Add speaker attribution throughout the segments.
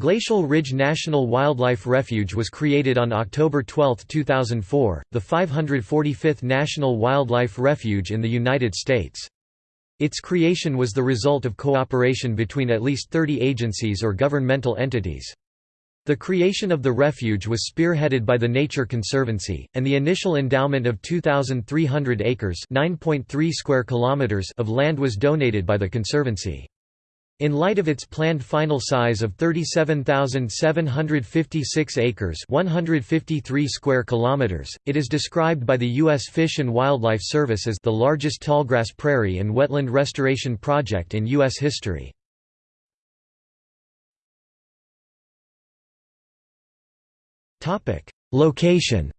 Speaker 1: Glacial Ridge National Wildlife Refuge was created on October 12, 2004, the 545th National Wildlife Refuge in the United States. Its creation was the result of cooperation between at least 30 agencies or governmental entities. The creation of the refuge was spearheaded by the Nature Conservancy, and the initial endowment of 2,300 acres square kilometers of land was donated by the Conservancy. In light of its planned final size of 37,756 acres 153 square kilometers, it is described by the U.S. Fish and Wildlife Service as the largest tallgrass prairie and wetland restoration project in U.S. history. Location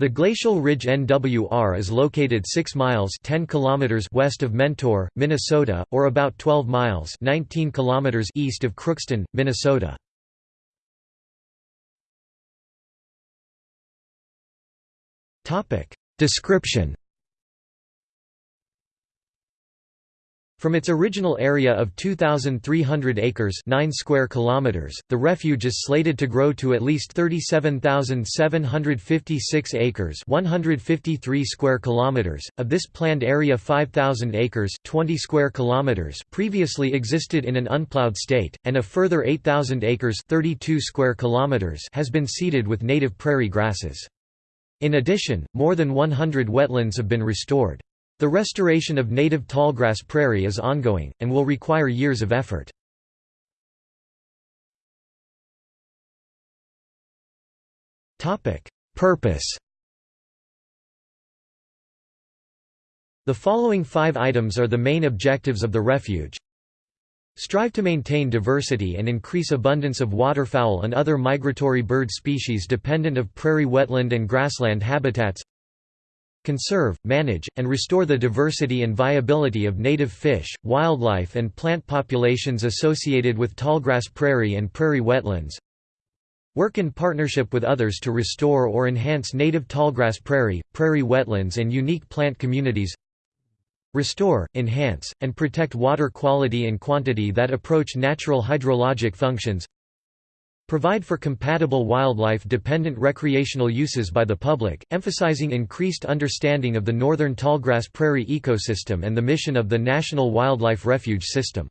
Speaker 1: The Glacial Ridge NWR is located 6 miles 10 kilometers west of Mentor, Minnesota, or about 12 miles 19 kilometers east of Crookston, Minnesota. Description From its original area of 2,300 acres 9 square kilometers, the refuge is slated to grow to at least 37,756 acres 153 square kilometers. Of this planned area 5,000 acres 20 square kilometers previously existed in an unplowed state, and a further 8,000 acres 32 square kilometers has been seeded with native prairie grasses. In addition, more than 100 wetlands have been restored. The restoration of native tallgrass prairie is ongoing, and will require years of effort. Purpose The following five items are the main objectives of the refuge. Strive to maintain diversity and increase abundance of waterfowl and other migratory bird species dependent of prairie wetland and grassland habitats conserve, manage, and restore the diversity and viability of native fish, wildlife and plant populations associated with tallgrass prairie and prairie wetlands, Work in partnership with others to restore or enhance native tallgrass prairie, prairie wetlands and unique plant communities. Restore, enhance, and protect water quality and quantity that approach natural hydrologic functions Provide for compatible wildlife-dependent recreational uses by the public, emphasizing increased understanding of the northern tallgrass prairie ecosystem and the mission of the National Wildlife Refuge System.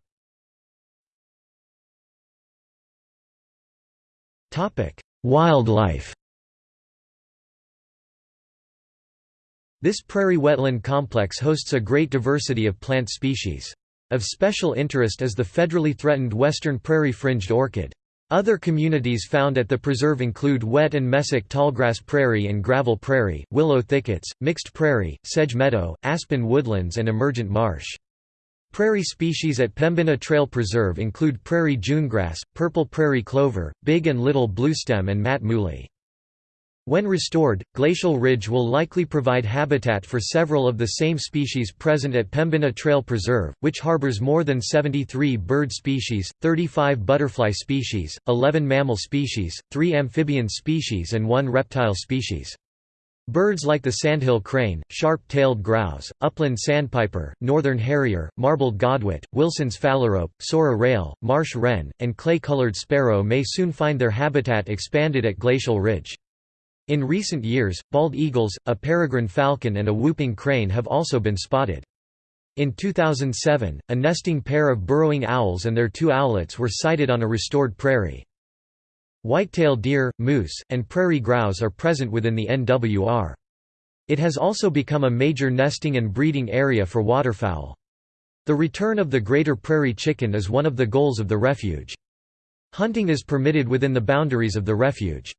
Speaker 1: Wildlife This prairie wetland complex hosts a great diversity of plant species. Of special interest is the federally threatened western prairie fringed orchid. Other communities found at the preserve include wet and mesic tallgrass prairie and gravel prairie, willow thickets, mixed prairie, sedge meadow, aspen woodlands and emergent marsh. Prairie species at Pembina Trail Preserve include prairie junegrass, purple prairie clover, big and little bluestem and mat muhly. When restored, Glacial Ridge will likely provide habitat for several of the same species present at Pembina Trail Preserve, which harbors more than 73 bird species, 35 butterfly species, 11 mammal species, 3 amphibian species and 1 reptile species. Birds like the sandhill crane, sharp-tailed grouse, upland sandpiper, northern harrier, marbled godwit, Wilson's phalarope, Sora rail, marsh wren, and clay-colored sparrow may soon find their habitat expanded at Glacial Ridge. In recent years, bald eagles, a peregrine falcon and a whooping crane have also been spotted. In 2007, a nesting pair of burrowing owls and their two owlets were sighted on a restored prairie. Whitetail deer, moose, and prairie grouse are present within the NWR. It has also become a major nesting and breeding area for waterfowl. The return of the greater prairie chicken is one of the goals of the refuge. Hunting is permitted within the boundaries of the refuge.